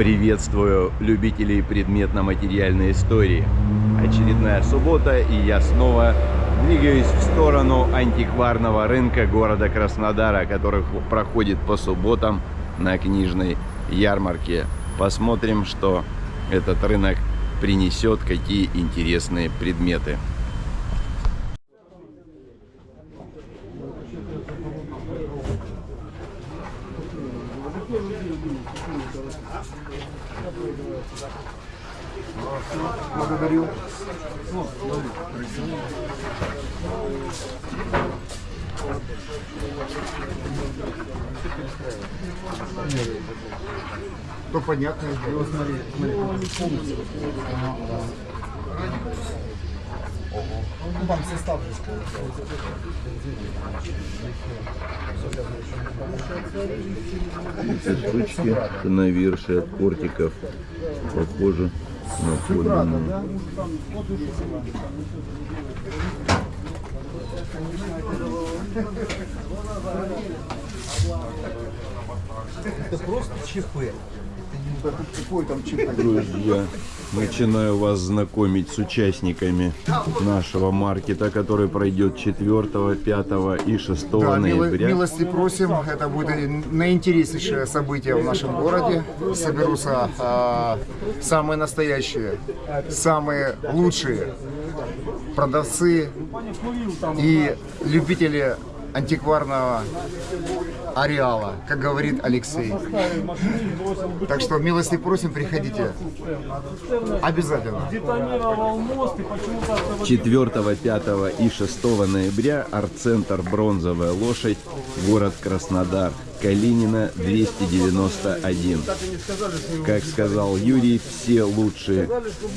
Приветствую любителей предметно-материальной истории. Очередная суббота, и я снова двигаюсь в сторону антикварного рынка города Краснодара, который проходит по субботам на книжной ярмарке. Посмотрим, что этот рынок принесет, какие интересные предметы. То понятно. Смотри, смотри. Ну, там состав же Эти штучки на верше от портиков похожи на подлинные. Это просто ЧП. Какой там ЧП? Друзья, начинаю вас знакомить с участниками нашего маркета, который пройдет 4, 5 и 6 Да, ноября. милости просим. Это будет наинтереснейшее событие в нашем городе. Соберутся а, самые настоящие, самые лучшие продавцы и любители антикварного ареала, как говорит Алексей. Так что милости просим, приходите. Обязательно. детонировал мост и почему-то автомобиль 4, 5 и 6 ноября арт-центр «Бронзовая лошадь», город Краснодар, Калинина, 291. Как сказал Юрий, все лучшие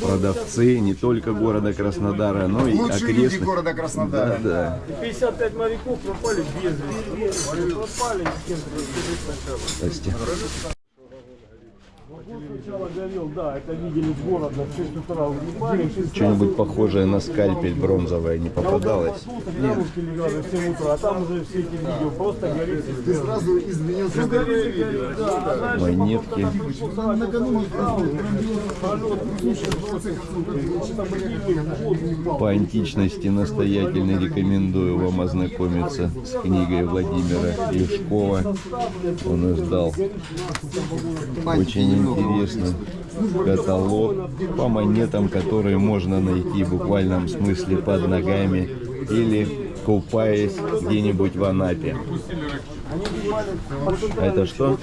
продавцы не только города Краснодара, но и Лучшие люди окрестных. города Краснодара. Да, 55 моряков пропали без вести. Пропали, с кем-то сначала. Вот горел, да, это видели с города в 6 утра угнали. Что-нибудь похожее на скальпель бронзовое не попадалось? Нет. легали в 7 утра, а там уже все эти видео просто горит. Ты сразу изменился. Да, а дальше Монетки. По античности настоятельно рекомендую вам ознакомиться с книгой Владимира Юшкова. Он издал очень интересный каталог по монетам, которые можно найти в буквальном смысле под ногами или купаясь где-нибудь в Анапе. Это что?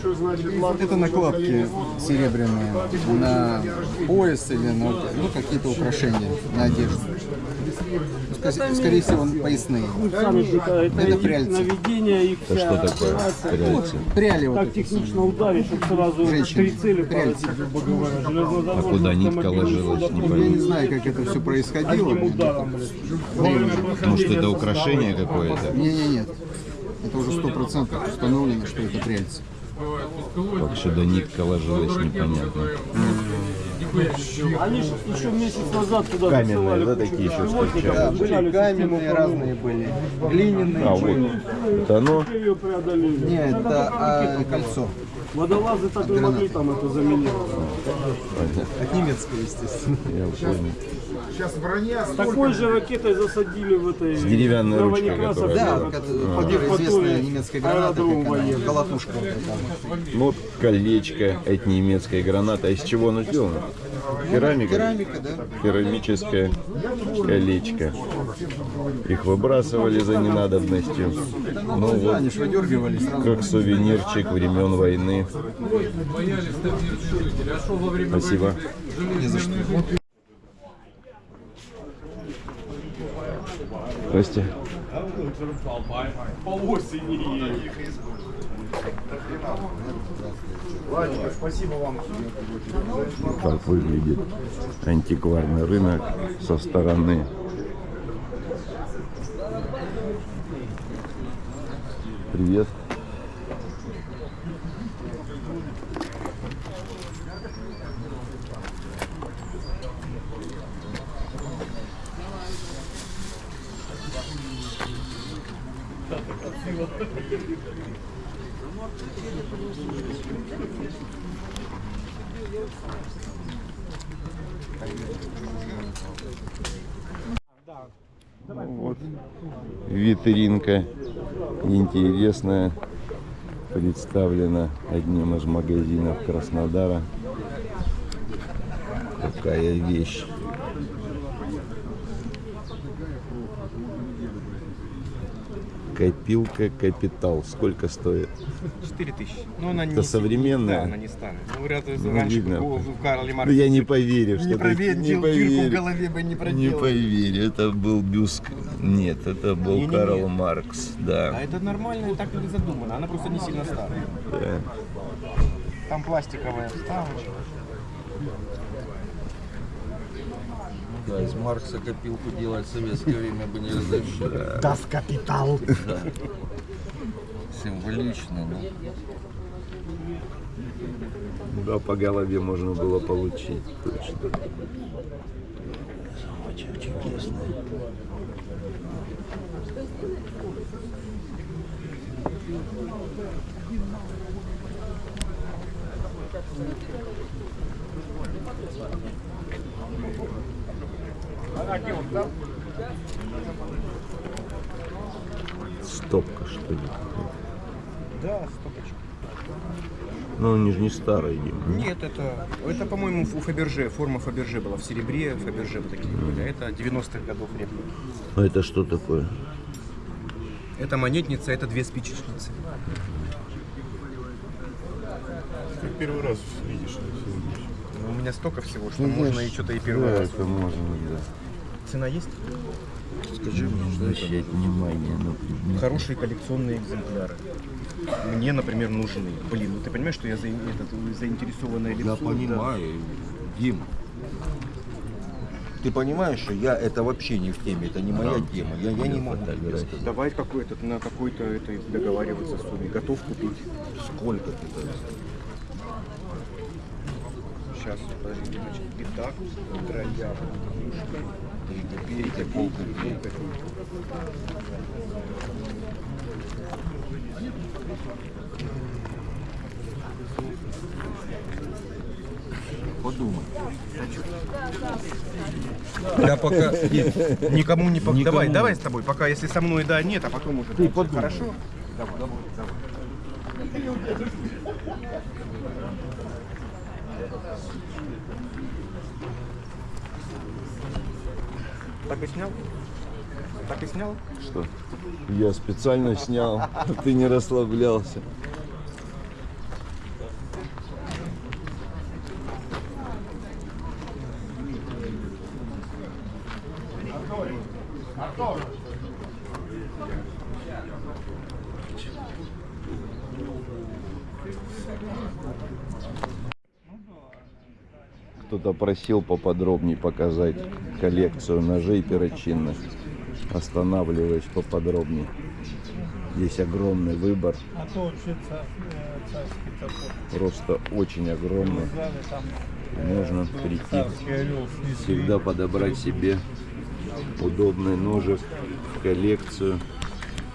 Это накладки серебряные на пояс или на ну, какие-то украшения на одежду. Ска- Скорее всего, поясные. Сами это, пряльцы. наведение, их Это вся что такое? Пряльцы? Пряли вот Так технично ударить, чтобы сразу Женщины. три цели Пряльцы. А куда нитка ложилась, не Я не знаю, как это все происходило. Может это украшение какое-то? Не, не, нет. Это уже сто процентов установлено, что это пряльцы. Как сюда нитка ложилась, непонятно. Они же еще месяц назад туда Каменные, да, такие еще встречаются? изучали систему разные были. Глиняные. А вот, это оно? Нет, это а, кольцо. Водолазы так не могли там это заменить. От немецкого, естественно. Я понял. Сейчас броня Такой же ракетой засадили в этой... С деревянной ручкой, которая Да, А. под- известная немецкая граната, как она, колотушка. вот. Ну, вот колечко от немецкой гранаты. А из чего оно сделано? Керамика? Керамика, да? Керамическое колечко. Их выбрасывали за ненадобностью. Ну вот, выдергивали сразу. как сувенирчик времен войны. Спасибо. Не за что. Здрасте. Спасибо вам. как выглядит антикварный рынок со стороны. Привет. Ну Вот. Витринка интересная представлена одним из магазинов Краснодара. Какая вещь. Копилка Капитал. Сколько стоит? 4 тысячи. Ну, она не Это современная? Да, она не старая. Ну, говорят, Ну, раньше видно. в Карли Ну, я не поверю, что не ты- проверил, не дырку в поверю. голове бы не Не проделал. поверю, это был Бюск. Нет, это был Не-не-не. Карл Маркс, А да. это нормально, так и задумано. Она просто не сильно старая. да. Там пластиковая вставочка. Да, из Маркса копилку делать в советское время бы не разрешили. Das Kapital. Символично, ну. Да, по голове можно было получить, точно. Очень чудесная. Стопка, что ли? Да, стопочка. Ну, они же не старые, Дима. Нет, это, это по-моему, у Фаберже. Форма Фаберже была в серебре. Фаберже вот такие были. А это 90-х годов реплика. А это что такое? Это монетница, это две спичечницы. Первый раз видишь. Ну, У меня столько всего, что можно и что-то и первый раз. это можно, да. Цена есть? Скажи мне, что это. Внимание на. Хорошие коллекционные экземпляры. Мне, например, нужны. Блин, ну ты понимаешь, что я за, этот, заинтересованное лицо? Я да. понимаю, Дима. Ты понимаешь, что я это вообще не в теме, это не моя тема. Я, я не могу тебе сказать. Давай какой-то, на какой-то это договариваться сумме. Готов купить. Сколько ты это? Сейчас, подожди, пятак, троя, Три копейки, полкопейки. Подумай. Я пока никому не пок... Давай, давай с тобой, пока если со мной да нет, а потом уже. Ты Хорошо? Давай, давай, давай. Так и снял? Так и снял? Что? Я специально снял, ты не расслаблялся. Кто-то просил поподробнее показать коллекцию ножей перочинных. Останавливаюсь поподробнее. Здесь огромный выбор, А то вообще ца- э, просто очень огромный. Там Можно прийти, всегда подобрать себе удобный ножик в коллекцию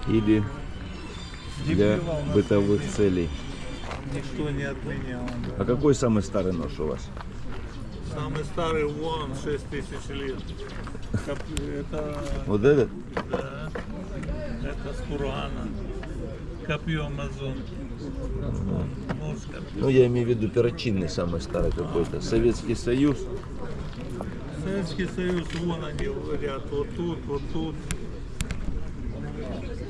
или для бытовых целей. Никто не отменял. да. А какой самый старый нож у вас? Самый старый вон 6 тысяч лет. Это, Вот этот? да, это с Курана. Копье Амазонки. Ну, я имею в виду перочинный самый старый какой-то. Советский Союз. Советский Союз, вон они ряд, вот тут, вот тут.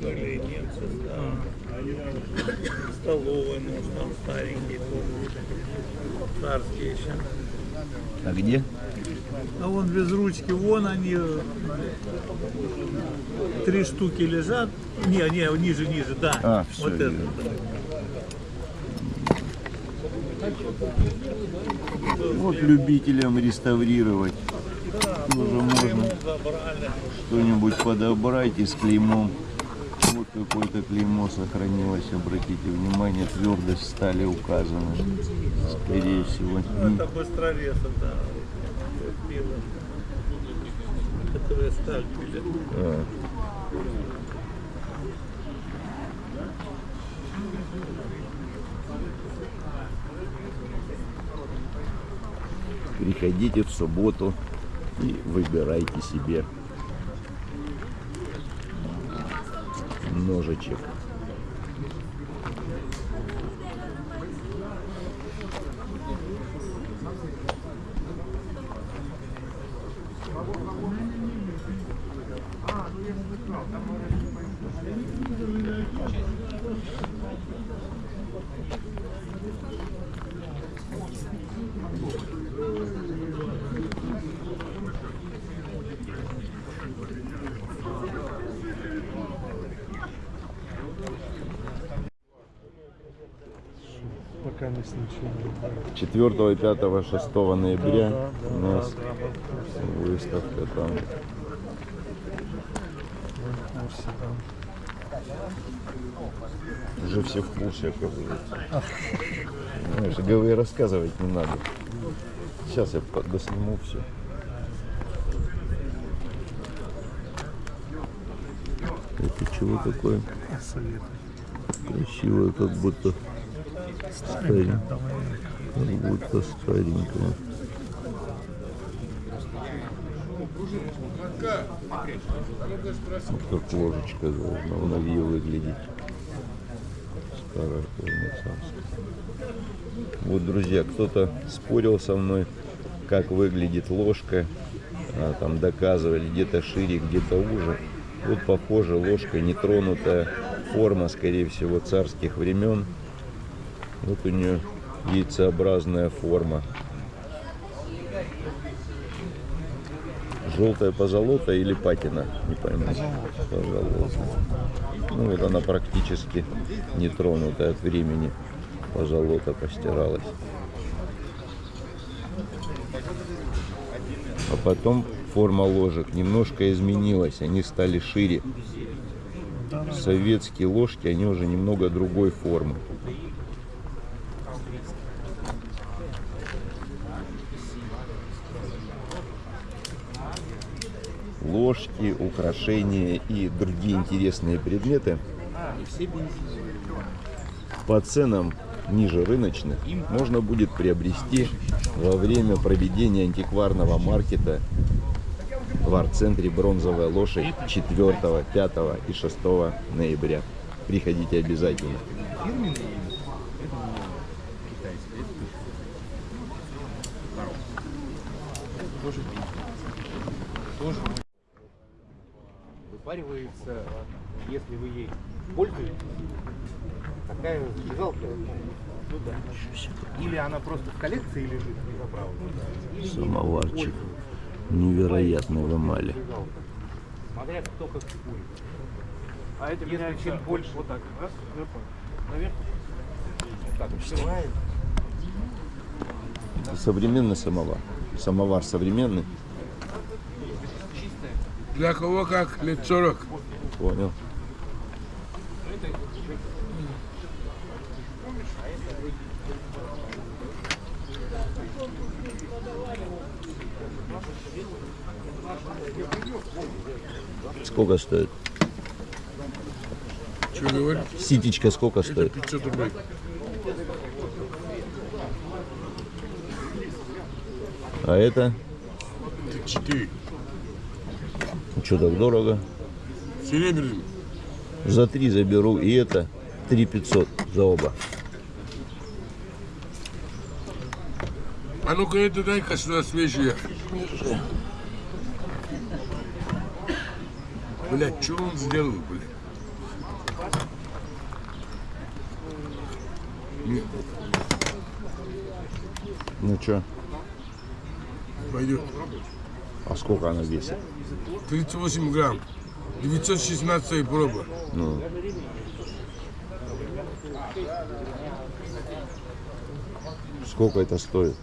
Были немцы, да. Столовый нож там старенький тоже. Царский еще. А где? А вон без ручки, вон они, три штуки лежат. Не, не, ниже, ниже, да. А, всё, вот это. да. Вот любителям реставрировать. Тоже можно что-нибудь подобрать и с клеймом. Вот какое-то клеймо сохранилось, обратите внимание, твердость стали указана. Скорее всего. Ну, это быстрорез, да. Которые. А. Приходите в субботу и выбирайте себе ножичек. Пока не ничего. 4, 5, 6 ноября у нас выставка там. Уже все в курсе, оказывается. Знаешь, говори, рассказывать не надо. Сейчас я досниму все. Это чего такое? Красивое, как будто старенькое. Как будто старенькое. Вот как ложечка должна в новье выглядеть. Старая царская. Вот, друзья, кто-то спорил со мной, как выглядит ложка. А, там доказывали, где-то шире, где-то уже. Вот, похоже, ложка нетронутая. Форма, скорее всего, царских времен. Вот у нее яйцеобразная форма. Желтая позолота или патина? Не пойму. Позолота. Ну вот она практически не тронутая от времени. Позолота постиралась. А потом форма ложек немножко изменилась. Они стали шире. Советские ложки, они уже немного другой формы. Ложки, украшения и другие интересные предметы по ценам ниже рыночных можно будет приобрести во время проведения антикварного маркета в арт-центре «Бронзовая лошадь» 4, 5 и 6 ноября. Приходите обязательно. Выпаривается, если вы ей пользуетесь, такая зажигалка. Ну да. Или она просто в коллекции лежит заправлена. Самоварчик невероятной в эмали. Смотря кто как курит. А это Если чем больше вот так раз, наверх, вот так открывает. Современный самовар. Самовар современный. Для кого как лет 40. Понял. Сколько стоит? Что говорит? Ситечка сколько Это стоит? 500 рублей. А это? Это 4. Что так дорого? Серебряный. За три заберу. И это 3 500 за оба. А ну-ка это дай-ка сюда свежие. Блять, что он сделал, блядь? Нет, Ну что? пойдет. А сколько она весит? 38 грамм. 916 проба. Ну. Сколько это стоит?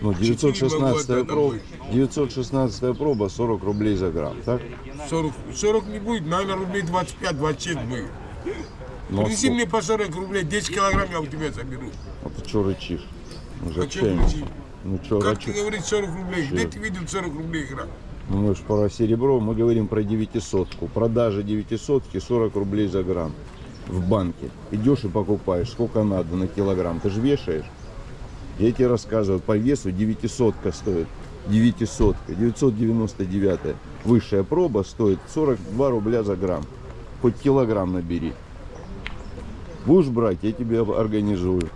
Ну, 916 Четыре проба, могу 916 проба 40 рублей за грамм, так? 40, 40 не будет, наверное, рублей 25-26 будет. Ну, а Принеси мне по 40 рублей, 10 килограмм я у тебя заберу. А ты что рычишь? Ну, Зачем зачем? рычить? Ну что Как ты рычишь? говоришь 40 рублей? Где Чё? ты видел 40 рублей игра? Ну, мы же про серебро, мы говорим про 900. Продажа 900 40 рублей за грамм в банке. Идешь и покупаешь, сколько надо на килограмм. Ты же вешаешь. Я тебе рассказываю, по весу 900 стоит. 900, 999. Высшая проба стоит 42 рубля за грамм. Хоть килограмм набери. Будешь брать, я тебе организую.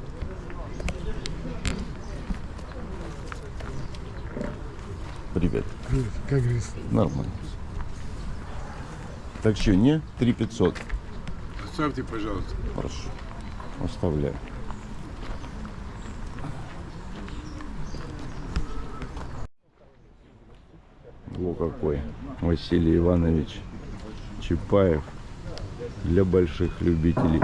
Привет. Как говорится, Нормально. Так что, не? 3500. оставьте, пожалуйста. Хорошо. Оставляю. Во какой. Василий Иванович Чапаев для больших любителей.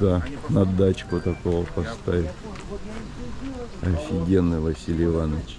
Да, на дачку такого поставить. Офигенный Василий Иванович.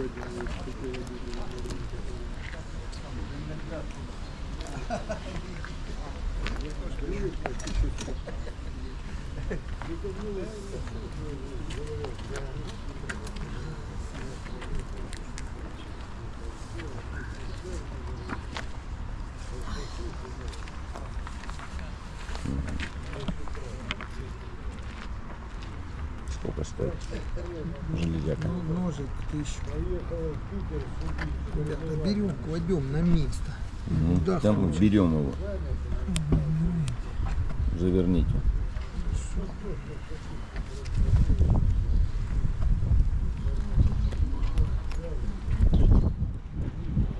стоит? Железяка. Ножик тысячу. Берем, кладем на место. Да, Там мы берем его. Заверните.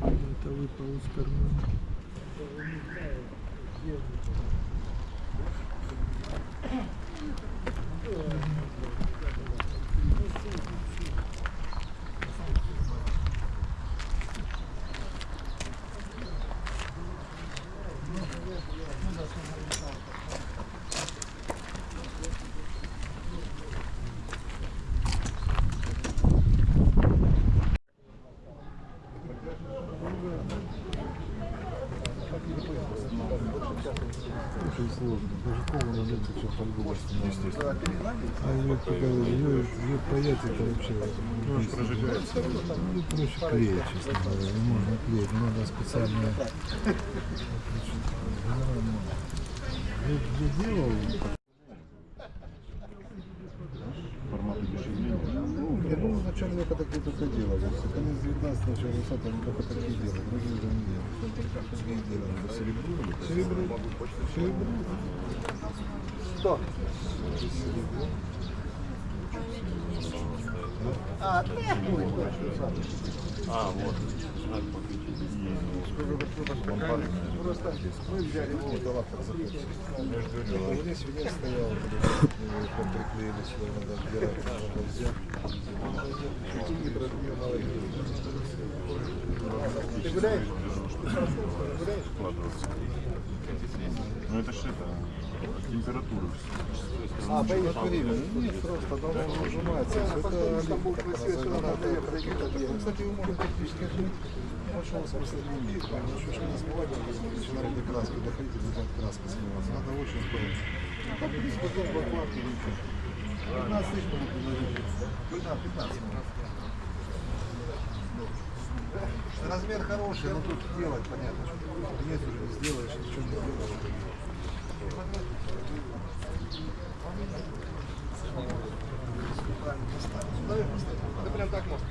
Это выпал из кармана. очень сложно. Даже кому на нет все по-другому. Естественно. А ее ее, ее паять это вообще ну, прожигается. Ну, проще клеить, честно говоря. Не можно клеить, надо специально. Я, я делал Ну, я думаю, вначале я когда где-то это делал. С конец 19 начала 20 они только такие делают. Другие уже не делают. Другие делают. Серебро. Серебро. Серебро. Просто мы взяли его. Вот здесь свинец стоял, как приклеили сюда, надо отбирать, надо взять. Ты гуляешь? Ну это ж это, температура. А, поедешь время? Нет, просто давно он нажимается. Это как называется. Кстати, его можно практически отмыть. Большого смысла не имеет. Еще что не смывать, начинает до краски доходить, и начинает краска смываться. Надо очень аккуратно. Так, в принципе, потом в окладке ничего. 15 тысяч могут предложить. Да, 15 Размер хороший, но тут делать понятно. Нет, уже не сделаешь, ничего не сделаешь. Да прям так можно.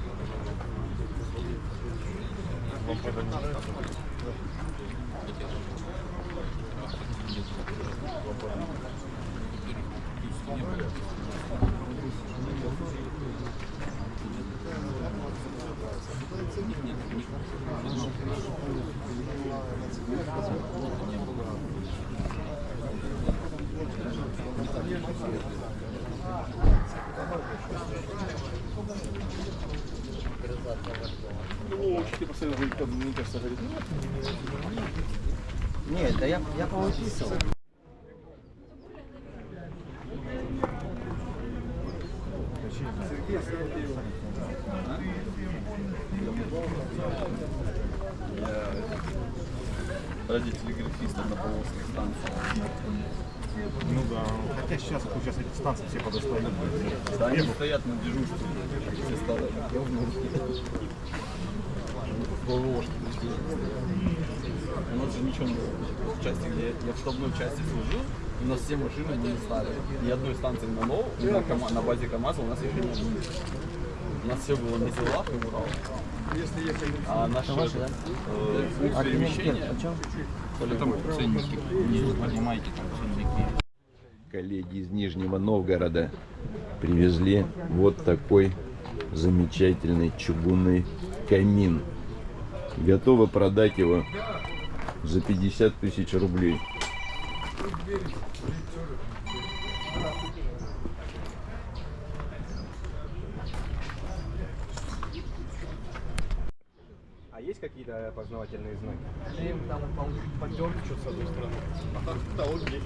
Нет, да я, я повыписывал. Ради телеграфистов на Поволжской станции. Ну да. Хотя сейчас, сейчас эти станции все подостают. Да, они стоят на дежурстве. Все старые. У нас же ничего не было. В части, где я в штабной части служил, у нас все машины были старые. Ни одной станции на НОУ, на, КАМА- на базе КАМАЗа у нас еще не было. У нас все было на зелах и Урал. А наше э, путь перемещения, там ценники, не понимаете, там ценники. коллеги из Нижнего Новгорода привезли вот такой замечательный чугунный камин. Готовы продать его за 50 тысяч рублей. А есть какие-то опознавательные знаки? Там, по-моему, поддерг что-то с одной стороны. А так, да, он есть.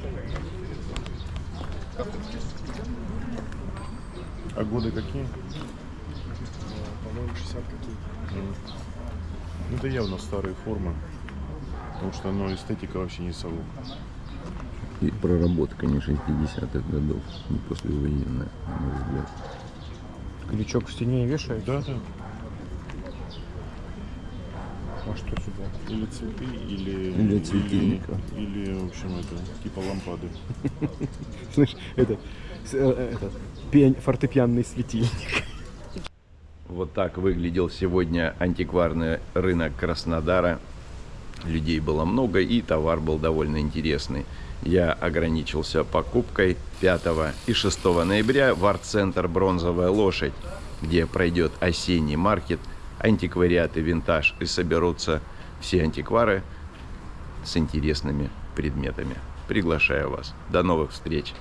А годы какие? По-моему, 60 какие. Ну, это явно старые формы. Потому что, ну, эстетика вообще не сову. И проработка не 60-х годов, не послевоенная, на мой взгляд. Крючок в стене вешает? Да, да. А что сюда? Или цветы, или... Или от светильника. Или, или, в общем, это, типа лампады. Слышь, это, э, этот, пиань- фортепианный светильник. Вот так выглядел сегодня антикварный рынок Краснодара. Людей было много и товар был довольно интересный. Я ограничился покупкой 5 и 6 ноября в арт-центр «Бронзовая лошадь», где пройдет осенний маркет, антиквариат и винтаж, и соберутся все антиквары с интересными предметами. Приглашаю вас. До новых встреч!